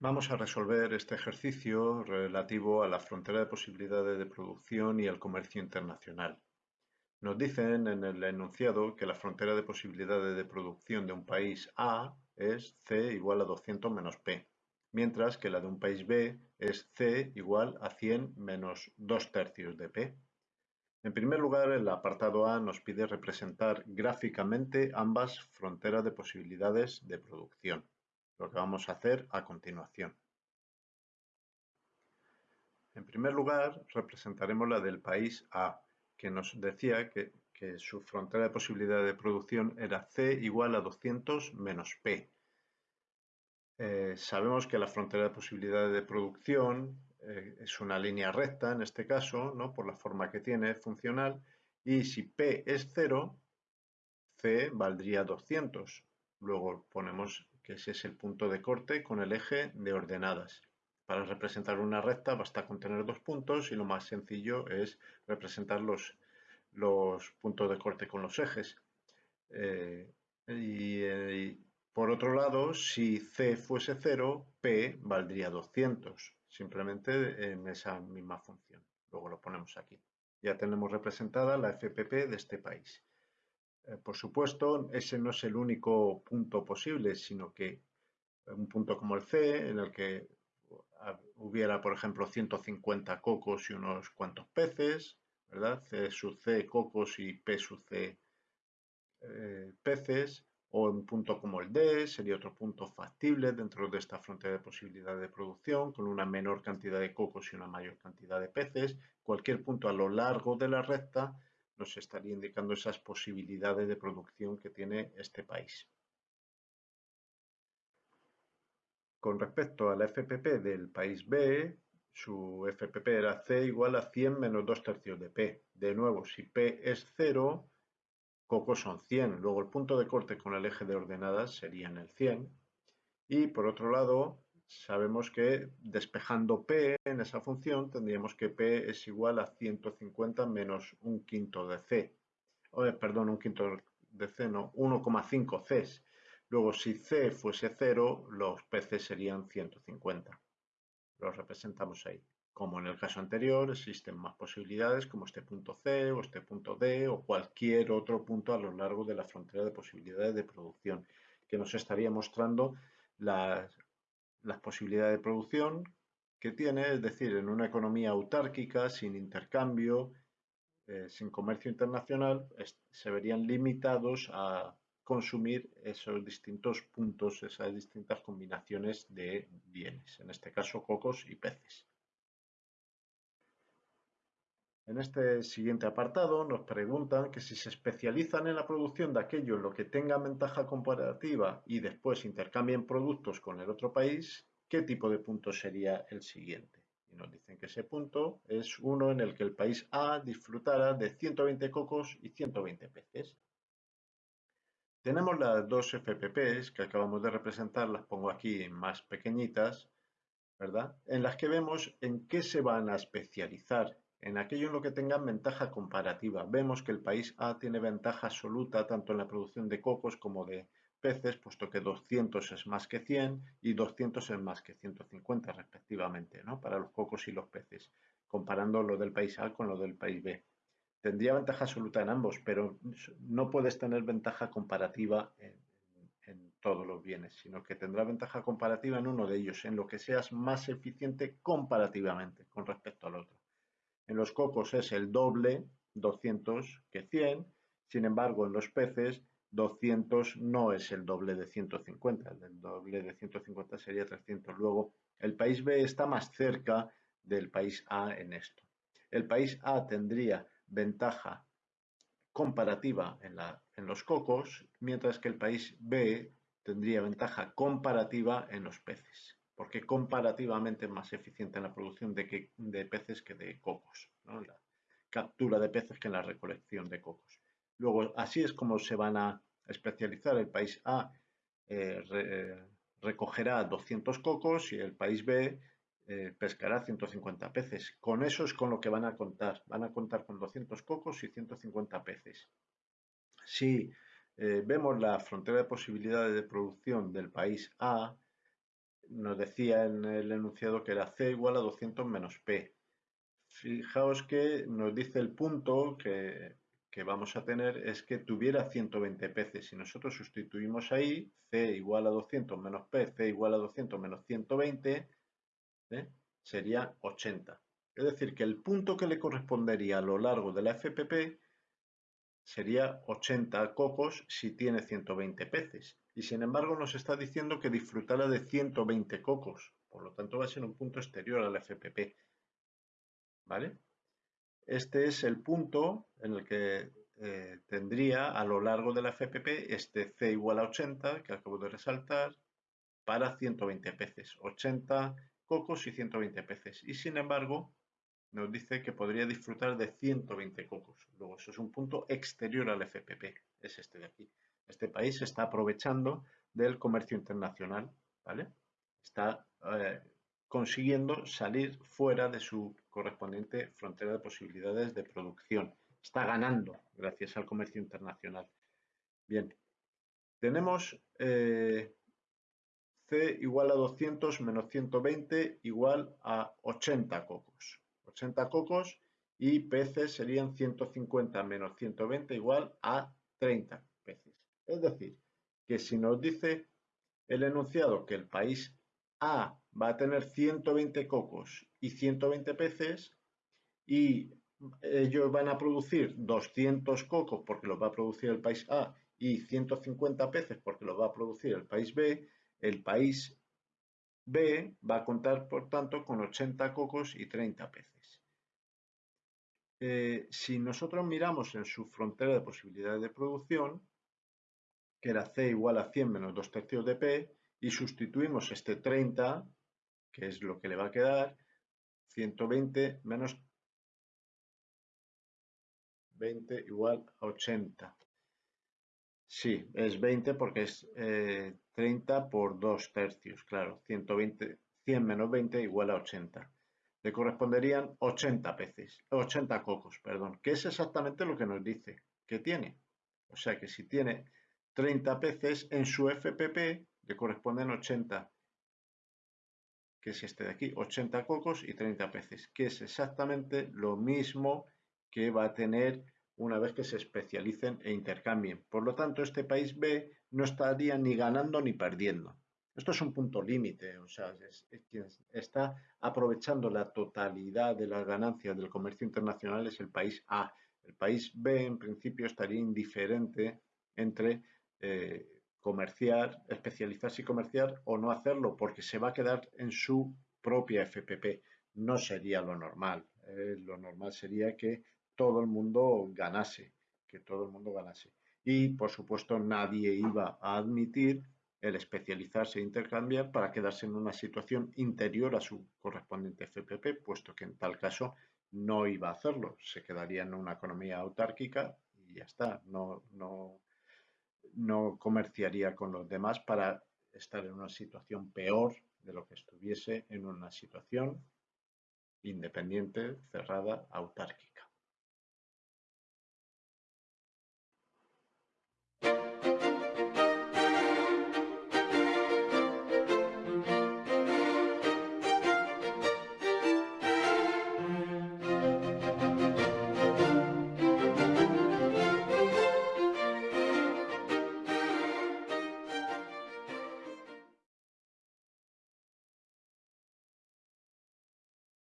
Vamos a resolver este ejercicio relativo a la frontera de posibilidades de producción y al comercio internacional. Nos dicen en el enunciado que la frontera de posibilidades de producción de un país A es C igual a 200 menos P, mientras que la de un país B es C igual a 100 menos 2 tercios de P. En primer lugar, el apartado A nos pide representar gráficamente ambas fronteras de posibilidades de producción lo que vamos a hacer a continuación. En primer lugar, representaremos la del país A, que nos decía que, su frontera de posibilidad de producción era C igual a 200 menos P. Eh, sabemos que la frontera de posibilidad de producción eh, es una línea recta, en este caso, por la forma que tiene funcional, y si P es 0, C valdría 200. Luego ponemos que ese es el punto de corte con el eje de ordenadas. Para representar una recta basta con tener dos puntos y lo más sencillo es representar los, los puntos de corte con los ejes. Eh, eh, y, por otro lado, si C fuese 0, P valdría 200, simplemente en esa misma función. Luego lo ponemos aquí. Ya tenemos representada la FPP de este país. Eh, por supuesto, ese no es el único punto posible, sino que un punto como el C, en el que hubiera, por ejemplo, 150 cocos y unos cuantos peces, ¿verdad? C sub C cocos y P sub C eh, peces, o un punto como el D sería otro punto factible dentro de esta frontera de posibilidad de producción, con una menor cantidad de cocos y una mayor cantidad de peces. Cualquier punto a lo largo de la recta nos estaría indicando esas posibilidades de producción que tiene este país. Con respecto a la FPP del país B, su FPP era C igual a 100 menos 2 tercios de P. De nuevo, si P es 0, cocos son 100. Luego el punto de corte con el eje de ordenadas sería en el 100. Y por otro lado, sabemos que despejando P en esa función tendríamos que P es igual a 150 menos un quinto de C. perdón, un quinto de C, no, 1,5 C. Luego, si C fuese 0, los peces serían 150. Los representamos ahí. Como en el caso anterior, existen más posibilidades como este punto C o este punto D o cualquier otro punto a lo largo de la frontera de posibilidades de producción que nos estaría mostrando las las posibilidades de producción que tiene, es decir, en una economía autárquica, sin intercambio, eh, sin comercio internacional, se verían limitados a consumir esos distintos puntos, esas distintas combinaciones de bienes, en este caso cocos y peces. En este siguiente apartado nos preguntan que si se especializan en la producción de aquello en lo que tenga ventaja comparativa y después intercambien productos con el otro país, ¿qué tipo de punto sería el siguiente? Y nos dicen que ese punto es uno en el que el país A disfrutara de 120 cocos y 120 peces. Tenemos las dos FPPs que acabamos de representar, las pongo aquí más pequeñitas, ¿verdad? En las que vemos en qué se van a especializar en aquello en lo que tengan ventaja comparativa. Vemos que el país A tiene ventaja absoluta tanto en la producción de cocos como de peces, puesto que 200 es más que 100 y 200 es más que 150 respectivamente, ¿no? para los cocos y los peces, comparando lo del país A con lo del país B. Tendría ventaja absoluta en ambos, pero no puedes tener ventaja comparativa en, en todos los bienes, sino que tendrá ventaja comparativa en uno de ellos, en lo que seas más eficiente comparativamente con respecto al otro. En los cocos es el doble, 200, que 100. Sin embargo, en los peces, 200 no es el doble de 150. El doble de 150 sería 300. Luego, el país B está más cerca del país A en esto. El país A tendría ventaja comparativa en, en los cocos, mientras que el país B tendría ventaja comparativa en los peces porque comparativamente es más eficiente en la producción de, peces que de cocos, la captura de peces que en la recolección de cocos. Luego, así es como se van a especializar. El país A eh, recogerá 200 cocos y el país B eh, pescará 150 peces. Con eso es con lo que van a contar. Van a contar con 200 cocos y 150 peces. Si eh, vemos la frontera de posibilidades de producción del país A, nos decía en el enunciado que era C igual a 200 menos P. Fijaos que nos dice el punto que, vamos a tener es que tuviera 120 peces. Si nosotros sustituimos ahí C igual a 200 menos P, C igual a 200 menos 120, ¿eh? sería 80. Es decir, que el punto que le correspondería a lo largo de la FPP sería 80 cocos si tiene 120 peces. Y sin embargo nos está diciendo que disfrutará de 120 cocos. Por lo tanto va a ser un punto exterior al FPP. ¿Vale? Este es el punto en el que eh, tendría a lo largo de la FPP este C igual a 80, que acabo de resaltar, para 120 peces. 80 cocos y 120 peces. Y sin embargo, nos dice que podría disfrutar de 120 cocos. Luego, eso es un punto exterior al FPP, es este de aquí. Este país está aprovechando del comercio internacional, ¿vale? Está eh, consiguiendo salir fuera de su correspondiente frontera de posibilidades de producción. Está ganando gracias al comercio internacional. Bien, tenemos eh, C igual a 200 menos 120 igual a 80 cocos. 80 cocos y peces serían 150 menos 120 igual a 30 peces. Es decir, que si nos dice el enunciado que el país A va a tener 120 cocos y 120 peces y ellos van a producir 200 cocos porque los va a producir el país A y 150 peces porque los va a producir el país B, el país B va a contar, por tanto, con 80 cocos y 30 peces. Eh, si nosotros miramos en su frontera de posibilidades de producción, que era C igual a 100 menos 2 tercios de P, y sustituimos este 30, que es lo que le va a quedar, 120 menos 20 igual a 80. Sí, es 20 porque es 30 eh, por 2 tercios, claro, 120, 100 menos 20 igual a 80 le corresponderían 80 peces, 80 cocos, perdón, que es exactamente lo que nos dice que tiene. O sea que si tiene 30 peces, en su FPP le corresponden 80, que es este de aquí, 80 cocos y 30 peces, que es exactamente lo mismo que va a tener una vez que se especialicen e intercambien. Por lo tanto, este país B no estaría ni ganando ni perdiendo. Esto es un punto límite, o sea, es, quien está aprovechando la totalidad de las ganancias del comercio internacional es el país A. El país B, en principio, estaría indiferente entre eh, comerciar, especializarse y comerciar o no hacerlo, porque se va a quedar en su propia FPP. No sería lo normal. Eh, lo normal sería que todo el mundo ganase, que todo el mundo ganase. Y, por supuesto, nadie iba a admitir el especializarse e intercambiar para quedarse en una situación interior a su correspondiente FPP, puesto que en tal caso no iba a hacerlo, se quedaría en una economía autárquica y ya está, no, no, no comerciaría con los demás para estar en una situación peor de lo que estuviese en una situación independiente, cerrada, autárquica.